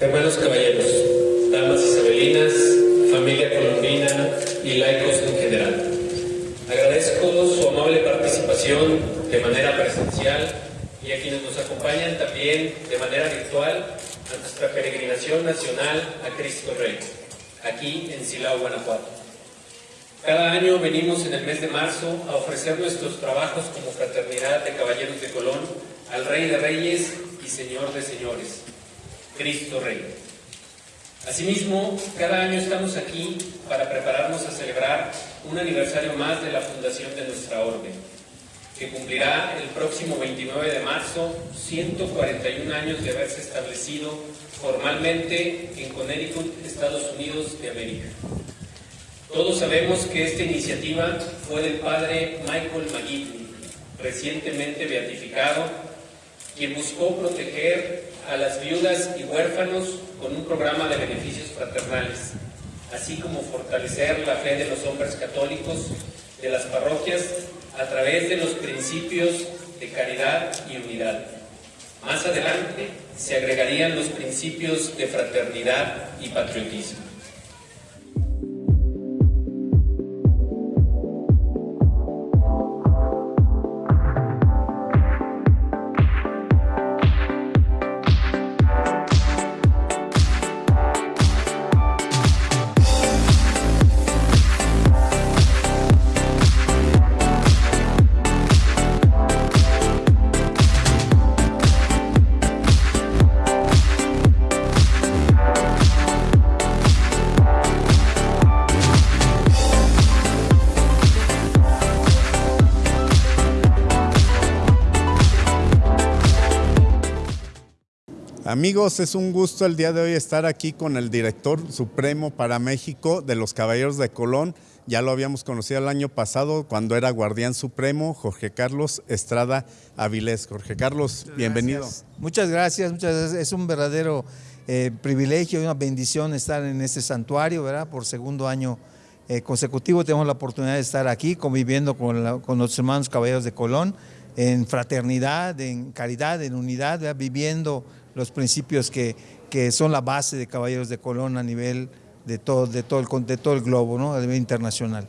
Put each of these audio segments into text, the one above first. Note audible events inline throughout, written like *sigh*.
Hermanos caballeros, damas isabelinas, familia colombina y laicos en general. Agradezco su amable participación de manera presencial y a quienes nos acompañan también de manera virtual a nuestra peregrinación nacional a Cristo Rey, aquí en Silao, Guanajuato. Cada año venimos en el mes de marzo a ofrecer nuestros trabajos como Fraternidad de Caballeros de Colón al Rey de Reyes y Señor de Señores, Cristo Rey. Asimismo, cada año estamos aquí para prepararnos a celebrar un aniversario más de la fundación de nuestra orden, que cumplirá el próximo 29 de marzo 141 años de haberse establecido formalmente en Connecticut, Estados Unidos de América. Todos sabemos que esta iniciativa fue del padre Michael McGivney, recientemente beatificado, quien buscó proteger a las viudas y huérfanos con un programa de beneficios fraternales, así como fortalecer la fe de los hombres católicos de las parroquias a través de los principios de caridad y unidad. Más adelante se agregarían los principios de fraternidad y patriotismo. Amigos, es un gusto el día de hoy estar aquí con el director supremo para México de los Caballeros de Colón. Ya lo habíamos conocido el año pasado cuando era guardián supremo, Jorge Carlos Estrada Avilés. Jorge Carlos, bienvenido. Muchas gracias, muchas gracias. Es un verdadero eh, privilegio y una bendición estar en este santuario, ¿verdad? Por segundo año eh, consecutivo tenemos la oportunidad de estar aquí conviviendo con, con los hermanos Caballeros de Colón en fraternidad, en caridad, en unidad, viviendo los principios que, que, son la base de Caballeros de Colón a nivel de todo, de todo, el, de todo el globo, ¿no? a nivel internacional.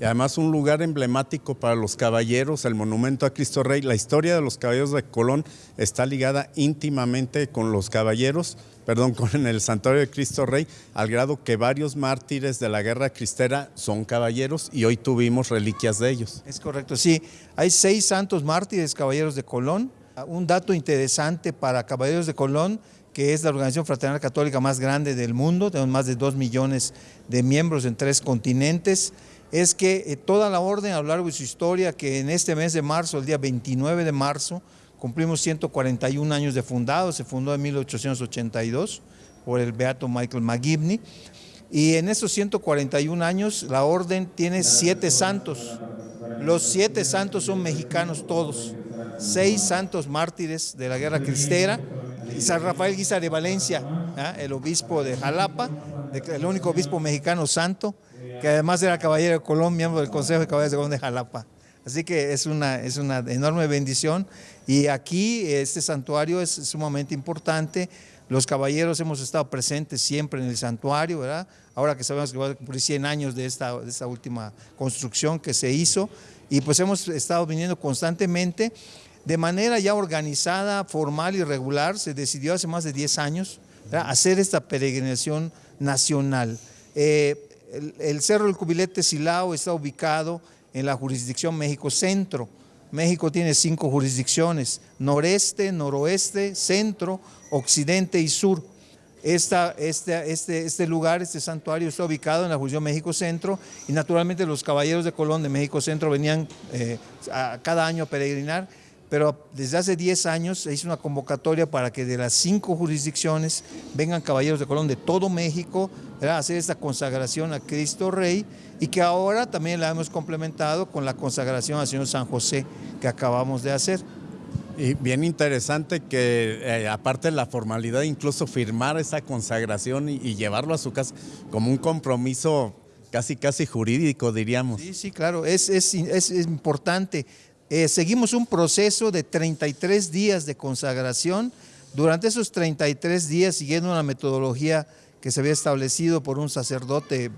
Y además un lugar emblemático para los caballeros, el monumento a Cristo Rey. La historia de los caballeros de Colón está ligada íntimamente con los caballeros, perdón, *laughs* con el santuario de Cristo Rey, al grado que varios mártires de la guerra cristera son caballeros y hoy tuvimos reliquias de ellos. Es correcto, sí. Hay seis santos mártires caballeros de Colón, un dato interesante para Caballeros de Colón, que es la organización fraternal católica más grande del mundo, tenemos más de dos millones de miembros en tres continentes, es que eh, toda la orden a lo largo de su historia, que en este mes de marzo, el día 29 de marzo, cumplimos 141 años de fundado, se fundó en 1882 por el beato Michael McGivney, y en esos 141 años la orden tiene siete santos, los siete santos son mexicanos todos, seis santos mártires de la guerra cristera, San Rafael Guisa de Valencia, ¿ah? el obispo de Jalapa, el único obispo mexicano santo, que además era caballero de Colón, miembro del Consejo de Caballeros de Colón de Jalapa. Así que es una, es una enorme bendición y aquí este santuario es sumamente importante. Los caballeros hemos estado presentes siempre en el santuario, ¿verdad? Ahora que sabemos que va a cumplir 100 años de esta, de esta última construcción que se hizo y pues hemos estado viniendo constantemente de manera ya organizada, formal y regular, se decidió hace más de 10 años hacer esta peregrinación nacional. Eh, el, Cerro del Cubilete Silao está ubicado en la jurisdicción México Centro. México tiene cinco jurisdicciones, noreste, noroeste, centro, occidente y sur. Este, este, este lugar, este santuario está ubicado en la jurisdicción México Centro y naturalmente los caballeros de Colón de México Centro venían eh, a cada año a peregrinar pero desde hace 10 años se hizo una convocatoria para que de las cinco jurisdicciones vengan caballeros de Colón de todo México a hacer esta consagración a Cristo Rey y que ahora también la hemos complementado con la consagración al Señor San José que acabamos de hacer. Y bien interesante que eh, aparte de la formalidad, incluso firmar esa consagración y, llevarlo a su casa como un compromiso casi casi jurídico, diríamos. Sí, sí, claro, es, es, es importante. Eh, seguimos un proceso de 33 días de consagración Durante esos 33 días, siguiendo una metodología que se había establecido por un sacerdote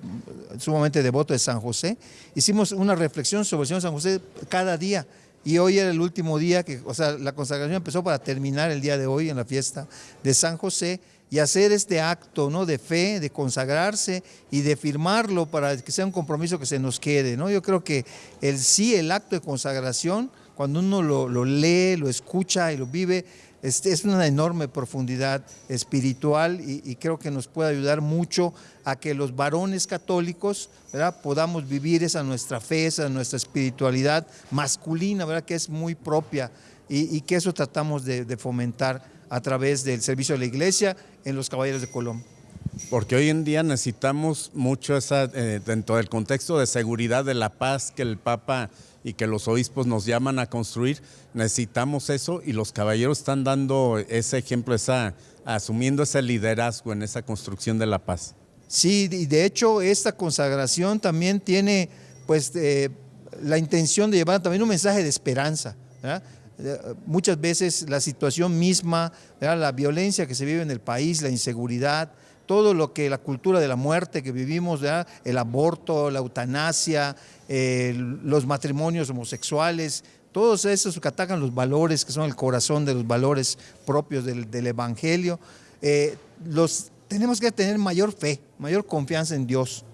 sumamente devoto de San José, hicimos una reflexión sobre el Señor San José cada día. Y hoy era el último día, que, o sea, la consagración empezó para terminar el día de hoy en la fiesta de San José y hacer este acto ¿no? de fe, de consagrarse y de firmarlo para que sea un compromiso que se nos quede. ¿no? Yo creo que el sí, el acto de consagración, cuando uno lo, lee, lo escucha y lo vive, es, es una enorme profundidad espiritual y, creo que nos puede ayudar mucho a que los varones católicos ¿verdad? podamos vivir esa nuestra fe, esa nuestra espiritualidad masculina, ¿verdad? que es muy propia y, que eso tratamos de fomentar a través del servicio de la iglesia en los Caballeros de Colón. Porque hoy en día necesitamos mucho esa, eh, dentro del contexto de seguridad, de la paz que el Papa y que los obispos nos llaman a construir, necesitamos eso y los caballeros están dando ese ejemplo, esa, asumiendo ese liderazgo en esa construcción de la paz. Sí, y de hecho esta consagración también tiene pues eh, la intención de llevar también un mensaje de esperanza. ¿verdad? Muchas veces la situación misma, la violencia que se vive en el país, la inseguridad, todo lo que la cultura de la muerte que vivimos, el aborto, la eutanasia, los matrimonios homosexuales, todos esos que atacan los valores, que son el corazón de los valores propios del, Evangelio, eh, los tenemos que tener mayor fe, mayor confianza en Dios.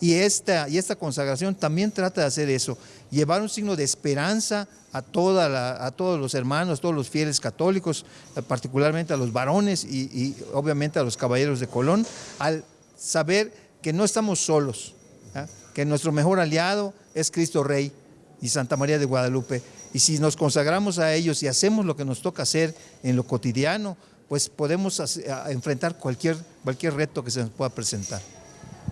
Y, esta, y esta consagración también trata de hacer eso, llevar un signo de esperanza a, toda a todos los hermanos, todos los fieles católicos, eh, particularmente a los varones y, obviamente a los caballeros de Colón, al saber que no estamos solos, que nuestro mejor aliado es Cristo Rey y Santa María de Guadalupe. Y si nos consagramos a ellos y hacemos lo que nos toca hacer en lo cotidiano, pues podemos enfrentar cualquier, cualquier reto que se nos pueda presentar.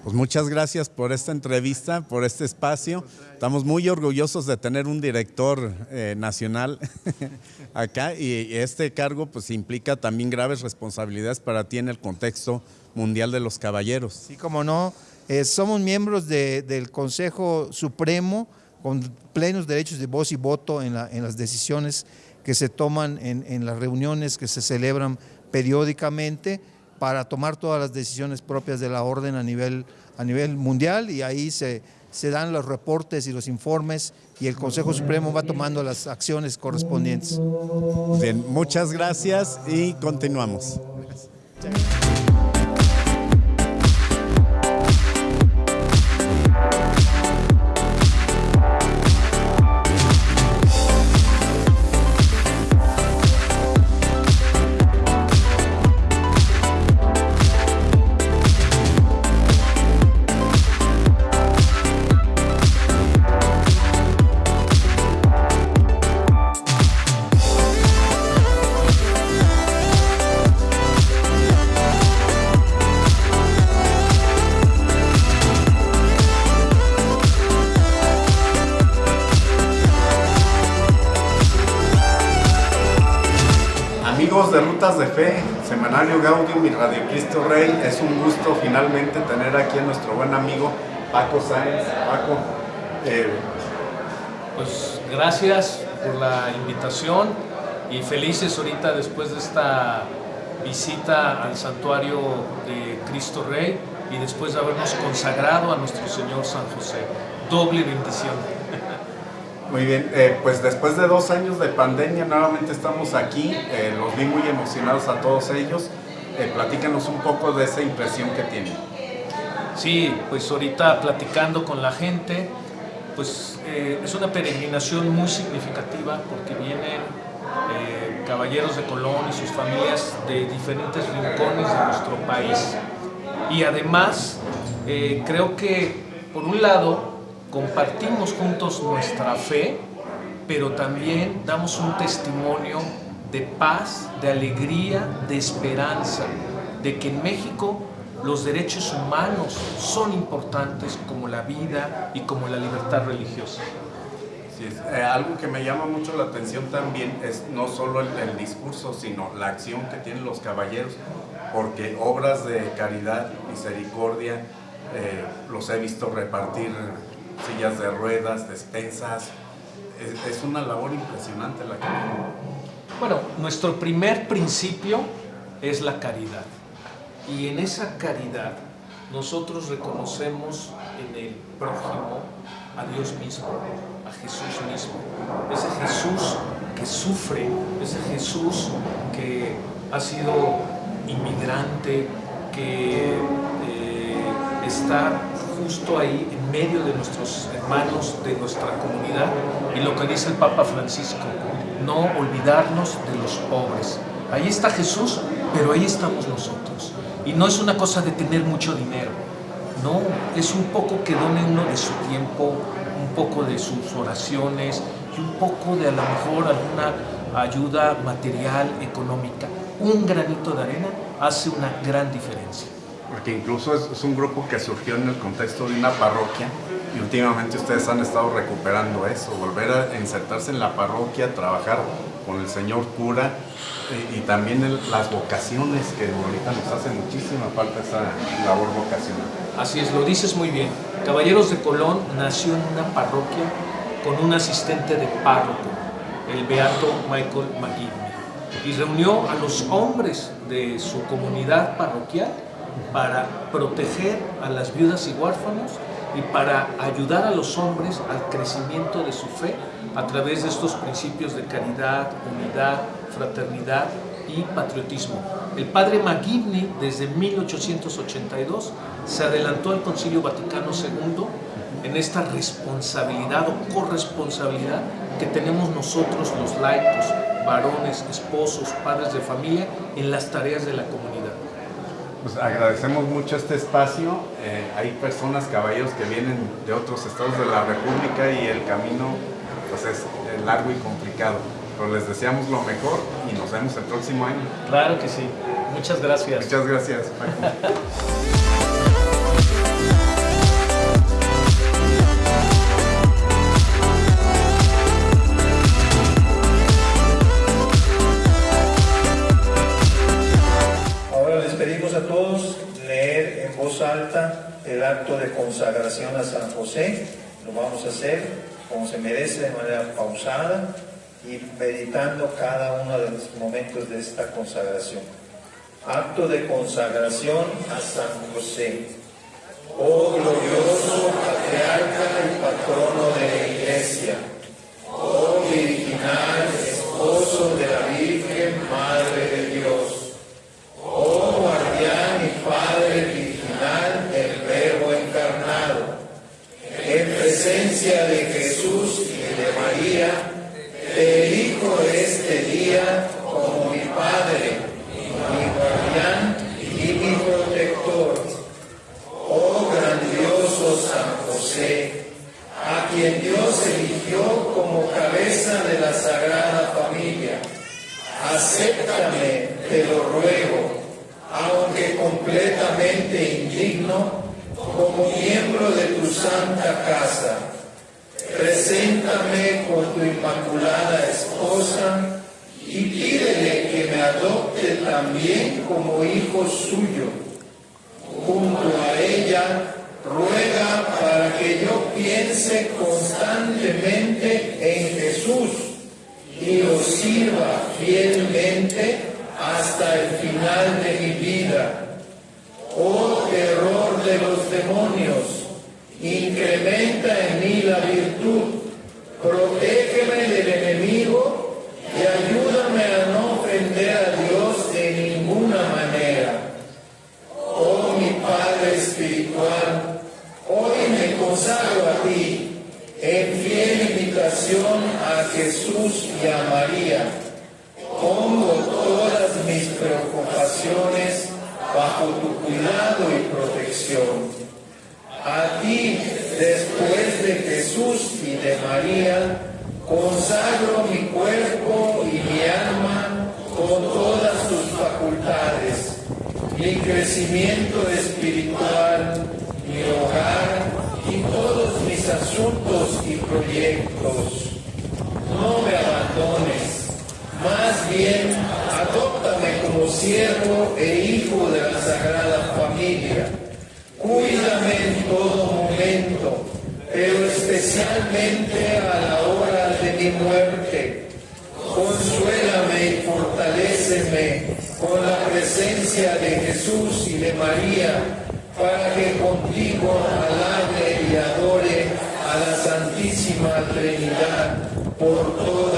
Pues muchas gracias por esta entrevista, por este espacio. Estamos muy orgullosos de tener un director eh, nacional *laughs* acá y este cargo pues implica también graves responsabilidades para ti en el contexto mundial de los caballeros. Sí, como no, eh, somos miembros del Consejo Supremo con plenos derechos de voz y voto en, en las decisiones que se toman en, las reuniones que se celebran periódicamente para tomar todas las decisiones propias de la orden a nivel, a nivel mundial y ahí se, se dan los reportes y los informes y el Consejo Supremo va tomando las acciones correspondientes. Bien, muchas gracias y continuamos. De Rutas de Fe, Semanario Gaudium y Radio Cristo Rey, es un gusto finalmente tener aquí a nuestro buen amigo Paco Sáenz. Paco, eh, pues gracias por la invitación y felices ahorita después de esta visita al santuario de Cristo Rey y después de habernos consagrado a nuestro Señor San José. Doble bendición. Muy bien, eh, pues después de dos años de pandemia nuevamente estamos aquí, eh, los vi muy emocionados a todos ellos. Eh, platícanos un poco de esa impresión que tienen. Sí, pues ahorita platicando con la gente, pues es una peregrinación muy significativa porque vienen caballeros de Colón y sus familias de diferentes rincones de nuestro país. Y además, creo que por un lado compartimos juntos nuestra fe, pero también damos un testimonio de paz, de alegría, de esperanza, de que en México los derechos humanos son importantes como la vida y como la libertad religiosa. Eh, algo que me llama mucho la atención también es no solo el, discurso, sino la acción que tienen los caballeros, porque obras de caridad, misericordia, eh, los he visto repartir sillas de ruedas, despensas. Es, una labor impresionante la que Bueno, nuestro primer principio es la caridad. Y en esa caridad nosotros reconocemos en el prójimo a Dios mismo, a Jesús mismo. Ese Jesús que sufre, ese Jesús que ha sido inmigrante, que eh, está justo ahí en medio de nuestros hermanos, de nuestra comunidad. Y lo que dice el Papa Francisco, no olvidarnos de los pobres. Ahí está Jesús, pero ahí estamos nosotros. Y no es una cosa de tener mucho dinero, no, es un poco que done uno de su tiempo, un poco de sus oraciones y un poco de a lo mejor alguna ayuda material, económica. Un granito de arena hace una gran diferencia. Porque incluso es, un grupo que surgió en el contexto de una parroquia y últimamente ustedes han estado recuperando eso, volver a insertarse en la parroquia, trabajar con el señor cura y, también las vocaciones que ahorita nos hace muchísima falta esa labor vocacional. Así es, lo dices muy bien. Caballeros de Colón nació en una parroquia con un asistente de párroco, el beato Michael McGivney, y reunió a los hombres de su comunidad parroquial para proteger a las viudas y huérfanos y para ayudar a los hombres al crecimiento de su fe a través de estos principios de caridad, unidad, fraternidad y patriotismo. El padre McGivney, desde 1882, se adelantó al Concilio Vaticano II en esta responsabilidad o corresponsabilidad que tenemos nosotros los laicos, varones, esposos, padres de familia, en las tareas de la comunidad. Pues agradecemos mucho este espacio. Eh, hay personas, caballeros, que vienen de otros estados de la República y el camino pues, es largo y complicado. Pero les deseamos lo mejor y nos vemos el próximo año. Claro que sí. Muchas gracias. Muchas gracias, *laughs* acto de consagración a San José. Lo vamos a hacer como se merece, de manera pausada y meditando cada uno de los momentos de esta consagración. Acto de consagración a San José. Oh glorioso patriarca y patrono de la iglesia. Oh virginal esposo de la Virgen Madre de Dios. Oh guardián y padre el Verbo encarnado. En presencia de y de María, te elijo este día como mi Padre, mi guardián y mi protector. Oh grandioso San José, a quien Dios eligió como cabeza de la Sagrada Familia, acéptame, te lo ruego aunque completamente indigno, como miembro de tu santa casa. Preséntame con tu inmaculada esposa y pídele que me adopte también como hijo suyo. Junto a ella, ruega para que yo piense constantemente en Jesús y lo sirva fielmente hasta el final de mi vida. Oh terror de los demonios, incrementa en mí la virtud, protégeme del enemigo y ayúdame a no ofender a Dios de ninguna manera. Oh mi Padre Espiritual, hoy me consagro a ti en fiel imitación a Jesús y a María Pongo todas mis preocupaciones bajo tu cuidado y protección. A ti, después de Jesús y de María, consagro mi cuerpo y mi alma con todas tus facultades, mi crecimiento espiritual, mi hogar y todos mis asuntos y proyectos. No me abandones más bien, adóptame como siervo e hijo de la Sagrada Familia. Cuídame en todo momento, pero especialmente a la hora de mi muerte. Consuélame y fortaléceme con la presencia de Jesús y de María, para que contigo alabe y adore a la Santísima Trinidad Oh,